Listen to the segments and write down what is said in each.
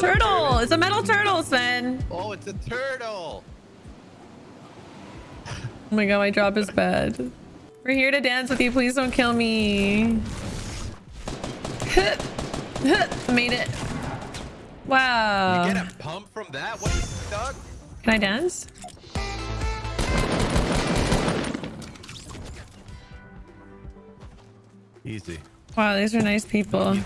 turtle. It's a metal turtle, Sven. Oh, it's a turtle. Oh my god, my drop is bad. We're here to dance with you. Please don't kill me. Made it. Wow. You get a pump from that? What is dog? Can I dance? Easy. Wow, these are nice people.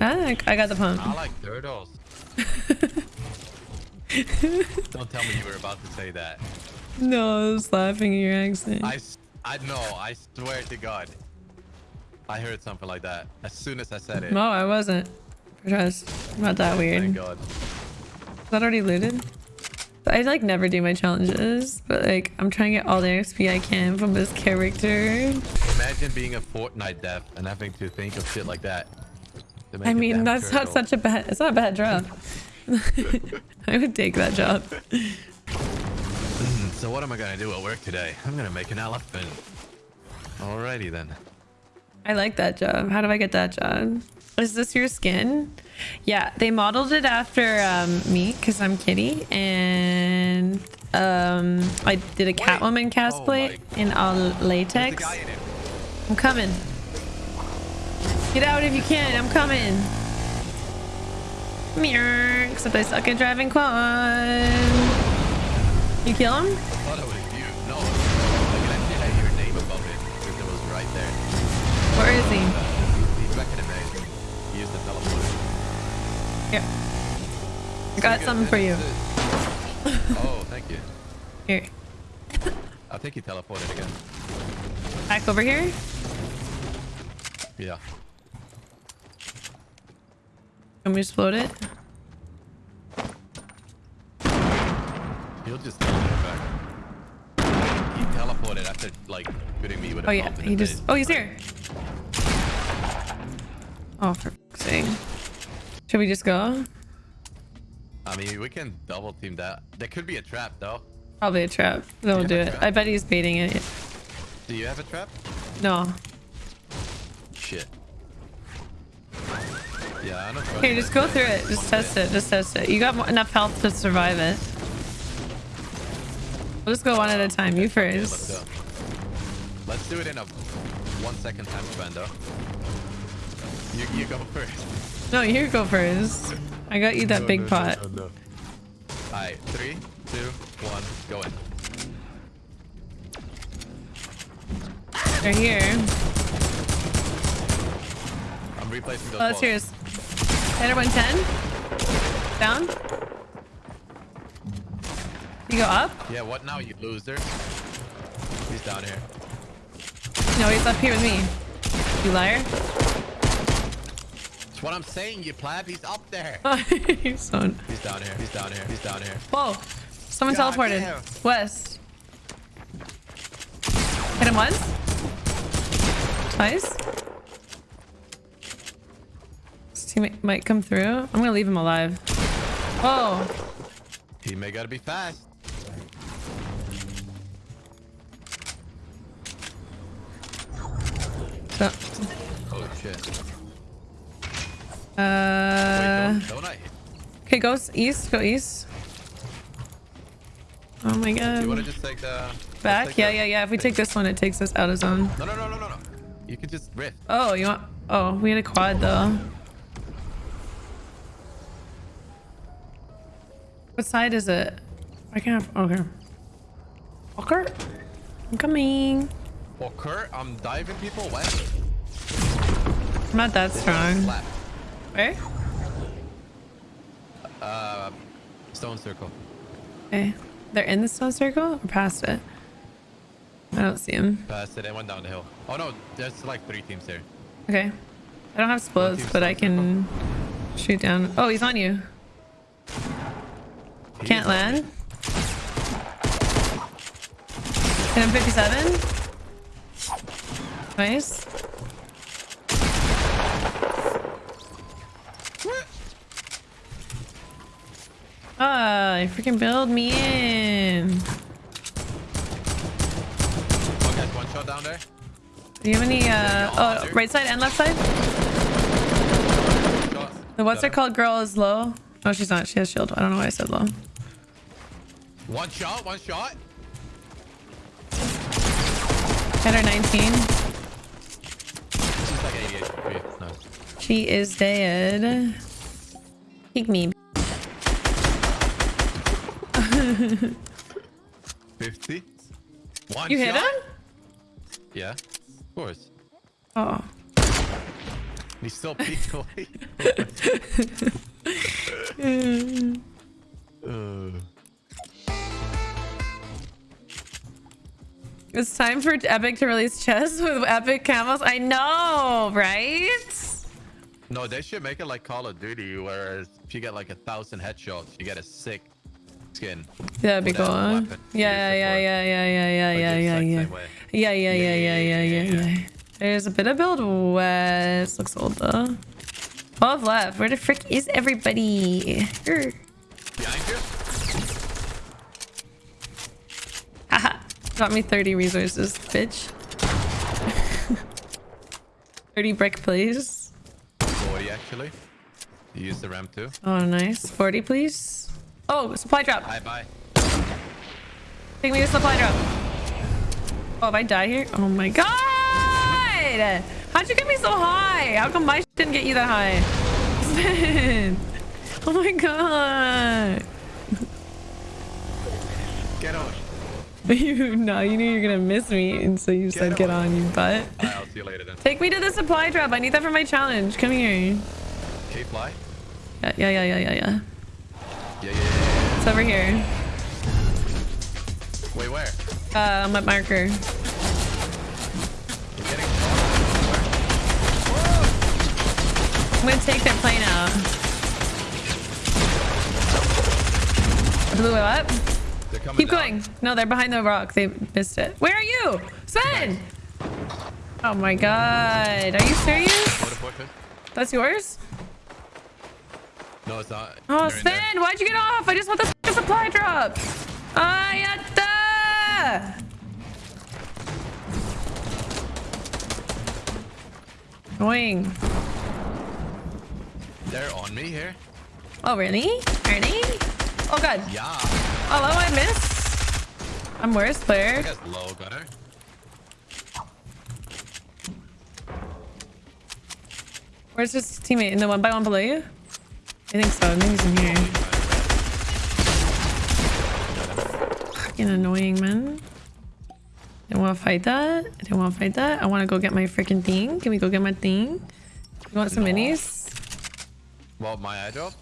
Ah, I got the pump. I like turtles. Don't tell me you were about to say that. No, I was laughing at your accent. I, I know. I swear to God. I heard something like that as soon as I said it. No, I wasn't. Trust. Not that weird. Thank Is God. that already looted? I like never do my challenges, but like I'm trying to get all the XP I can from this character. Imagine being a Fortnite dev and having to think of shit like that. I mean, that's not such a bad. It's not a bad job. I would take that job. Hmm, So what am I gonna do at work today? I'm gonna make an elephant. Alrighty then. I like that job. How do I get that job? Is this your skin? Yeah, they modeled it after um, me because I'm Kitty, and um, I did a Catwoman cosplay Oh in all latex. in. I'm coming. Get out if you can. I'm coming. Meow. Except I suck at driving quad. You kill him? I thought it was you. No. I can actually hear your name above it because it was right there. Where is he? He's back in the base. He used the teleporter. Here. I got something for you. oh, thank you. Here. I think he teleported again. Back over here. Yeah. Can we explode it? He'll just teleport back. He teleported after like shooting me with a Oh yeah, he just. Oh, he's here. Oh, for sake. Should we just go? I mean, we can double team that. There could be a trap though. Probably a trap. You do it. I bet he's baiting it. Do you have a trap? No. Shit. Yeah, I don't Here, just go through it. Just test it. Just test it. You got enough health to survive it. We'll just go one at a time. You Okay, let's first. go. Let's do it in a one second time span though. You, you go first. No, you go first. I got you that No, big no, no, pot. no, no. Alright, three, two, one, go in. They're here. I'm replacing those Oh, that's balls. yours. Hit her 110. Down. You go up? Yeah, what now, you loser? He's down here. No, he's up here with me. You liar. That's what I'm saying, you pleb. He's up there. he's so... He's down here. He's down here. He's down here. Whoa. Someone God teleported. damn. West. Hit him once. Twice. Teammate might come through. I'm gonna leave him alive. Oh. He may gotta be fast. So, Oh shit. uh, Wait, don't, don't I? okay, go east. Go east. Oh my Do you wanna god. just take the Back? Yeah, the- yeah, yeah. If we take this one, it takes us out of zone. No, no, no, no, no, no. You can just rift. Oh, you want? Oh, we had a quad though. What side is it? I can't. Okay. Okay. I'm coming. For Kurt, I'm diving people west. I'm not that strong. Left. Where? Uh, stone circle. Okay. They're in the stone circle or past it? I don't see them. Past it and went down the hill. Oh no, there's like three teams here. Okay. I don't have explodes, but I stone can shoot down. Oh, he's on you. Can't land. Hit him 57. Nice. Ah, you freaking build me in. Oh, guys, one shot down there. Do you have any, uh, oh, right side and left side? The what's it called? Girl is low. Oh, she's not. She has shield. I don't know why I said low. One shot, one shot. Hit her 19. She's like 88 She is dead. Kick me. 50. One You hit him? Yeah, of course. Oh. He's still peeked away. uh, It's time for Epic to release chests with epic camos. I know, right? no, they should make it like Call of Duty, whereas if you get like a thousand headshots, you get a sick skin. That'd be cool. weapon Yeah, yeah, yeah, yeah, yeah, yeah, yeah, yeah, yeah. Yeah, yeah, yeah, yeah, yeah, yeah, yeah, yeah. There's a bit of build west. Looks old though. 12 left. Where the frick is everybody? Behind you? Got me 30 resources, bitch. 30 brick, please. 40 actually. You use the ramp too. Oh, nice. 40, please. Oh, supply drop. Bye bye. Take me to supply drop. Oh, if I die here? Oh my god! How'd you get me so high? How come my shit didn't get you that high? Oh my god! Get on. You no, you knew you were gonna miss me, and so you said Get get on. on, you butt. Alright, I'll see you later then. Take me to the supply drop. I need that for my challenge. Come here. K fly? Yeah, yeah, yeah, yeah, yeah, yeah. Yeah, yeah, yeah. It's over here. Wait, where? Uh, I'm at marker. You're getting shot. Where? I'm gonna take their plane out. Blew it up. They're coming Keep down. going. No, they're behind the rock. They missed it. Where are you? Sven! Oh my god. Are you serious? That's yours? No, it's not. Oh, They're. Sven, why'd you get off? I just want the supply drop. Ayata! Annoying. They're on me here. Oh, really? Ernie? Oh, God. Yeah. Oh, hello, I missed. I'm worst I player. low. Where's his teammate? In the one by one below you? I think so. I think he's in here. Fucking annoying, man. Didn't want to fight that. I didn't want to fight that. I want to go get my freaking thing. Can we go get my thing? You want some No. minis? Well, my airdrop.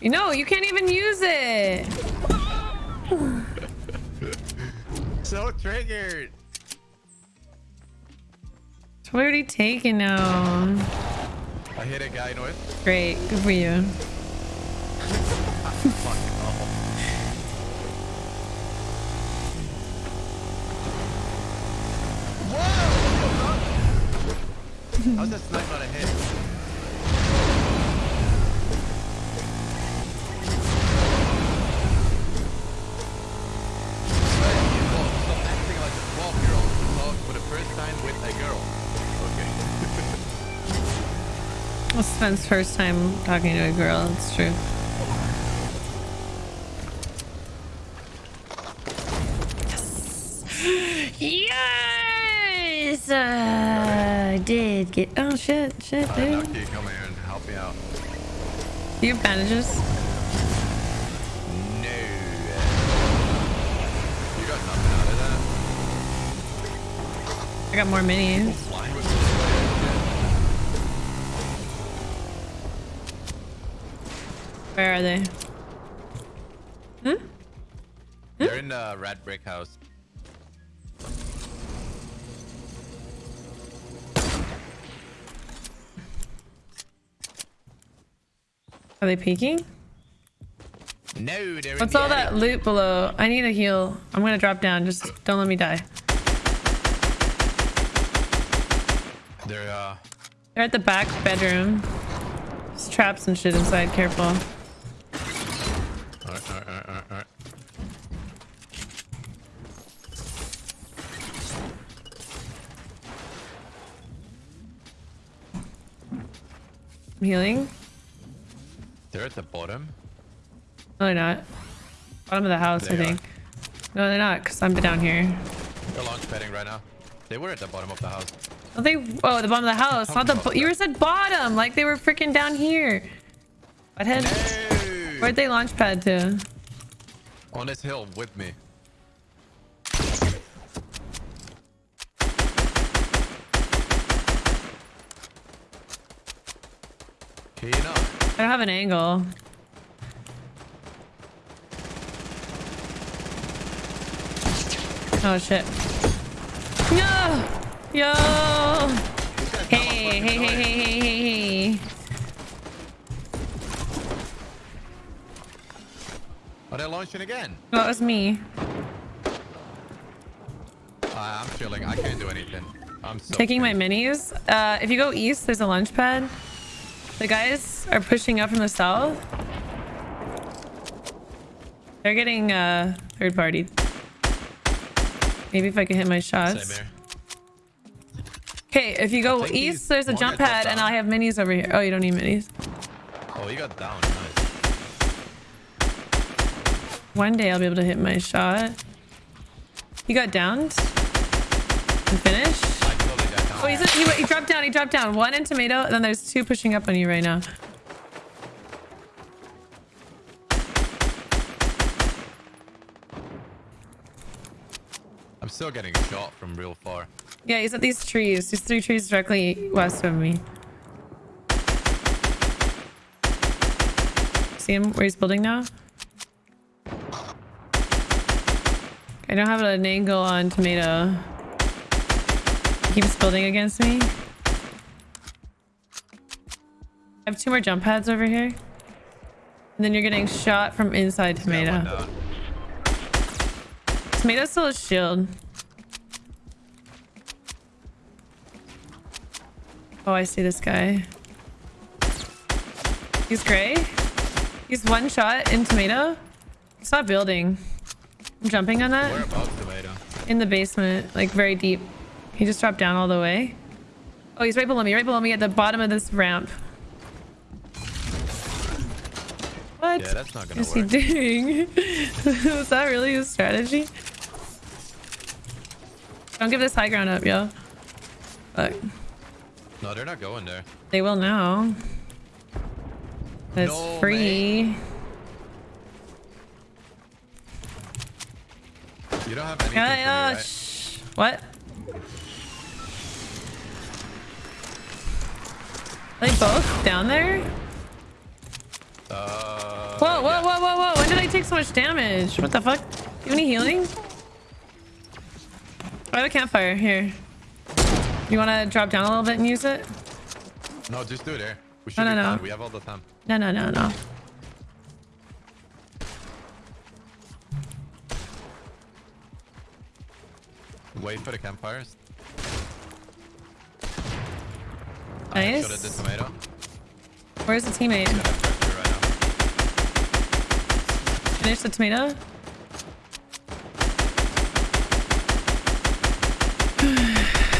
You know, you can't even use it. So triggered. It's already taken now. I hit a guy north. Great. Good for you. Whoa! How's that snipe not a hit? Sven's first time talking to a girl. It's true. Yes! Uh, I did get. Oh shit! Shit, dude. can you come here and help me out? Do you have bandages? No. You got nothing out of that? I got more minis. Flying with Where are they? Hmm? They're in the red brick house. Are they peeking? No, they're What's all the that loot below? I need a heal. I'm gonna drop down. Just don't let me die. They're uh They're at the back bedroom. There's traps and shit inside. Careful. alright, alright, alright, alright, alright. I'm healing. They're at the bottom. No, they're not. Bottom of the house, I They are. think. No, they're not, because I'm down here. They're launch padding right now. They were at the bottom of the house. Oh, they. Oh, the bottom of the house, not the. Talking bo- about You said bottom, like they were freaking down here. Butthead. Hey! Where'd they launch pad to? On this hill with me. Keying up. I don't have an angle. Oh shit. No! Yo! Hey, hey, hey, hey, hey, hey, hey. Are they launching again? Well, that was me. Uh, I'm chilling. I can't do anything. I'm so Taking my minis. Uh, if you go east, there's a launch pad. The guys are pushing up from the south. They're getting uh, third party. Maybe if I can hit my shots. Okay, if you go east, there's a jump pad, and. I have minis over here. Oh, you don't need minis. Oh, you got down. Nice. One day I'll be able to hit my shot. You got downed? And finish? Oh, he's he, he dropped down. He dropped down. One in tomato, and then there's two pushing up on you right now. I'm still getting shot from real far. Yeah, he's at these trees. These three trees directly west of me. See him where he's building now? I don't have an angle on tomato. Keeps building against me. I have two more jump pads over here. And then you're getting shot from inside tomato. Tomato still has shield. Oh, I see this guy. He's gray. He's one shot in tomato. He's not building. I'm jumping on that in the basement, like very deep. He just dropped down all the way. Oh, he's right below me, right below me at the bottom of this ramp. What Yeah, that's not gonna is he doing? Was that really his strategy? Don't give this high ground up, yo. Fuck. No, they're not going there. They will now. It's No free. You don't have anything Yeah, right? shh. What? Are they both down there? Uh, Whoa, whoa, yeah. whoa, whoa, whoa. When did I take so much damage? What the fuck? Do you have any healing? I have a campfire. Here. You want to drop down a little bit and use it? No, just do it there. We should No, no, no. We have all the time. No, no, no, no. Wait for the campfires. Nice. I shot at the tomato. Where's the teammate? Gonna have pressure right. Finish the tomato?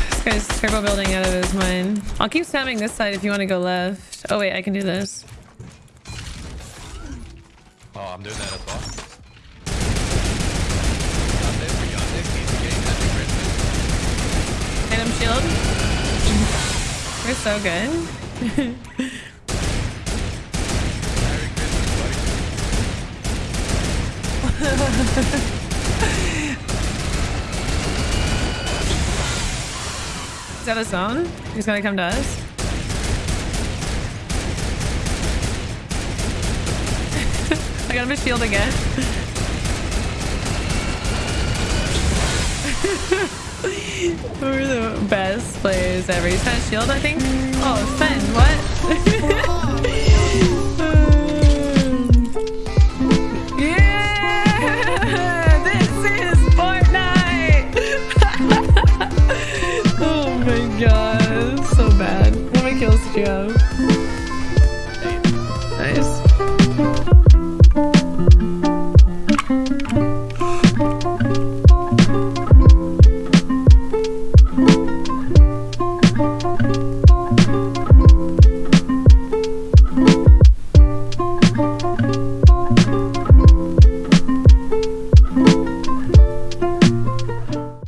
this guy's turbo building out of his mind. I'll keep spamming this side if you want to go left. Oh wait, I can do this. Oh, I'm doing that as well. Got this, we got this. Easy game. Happy Christmas. Item shield. We're so good. Is that a zone? He's gonna come to us. I got him a shield again. We're the best players ever. He's trying shield, I think. Oh, Sven, what? yeah! This is Fortnite! oh my god, so bad. How many kills you have?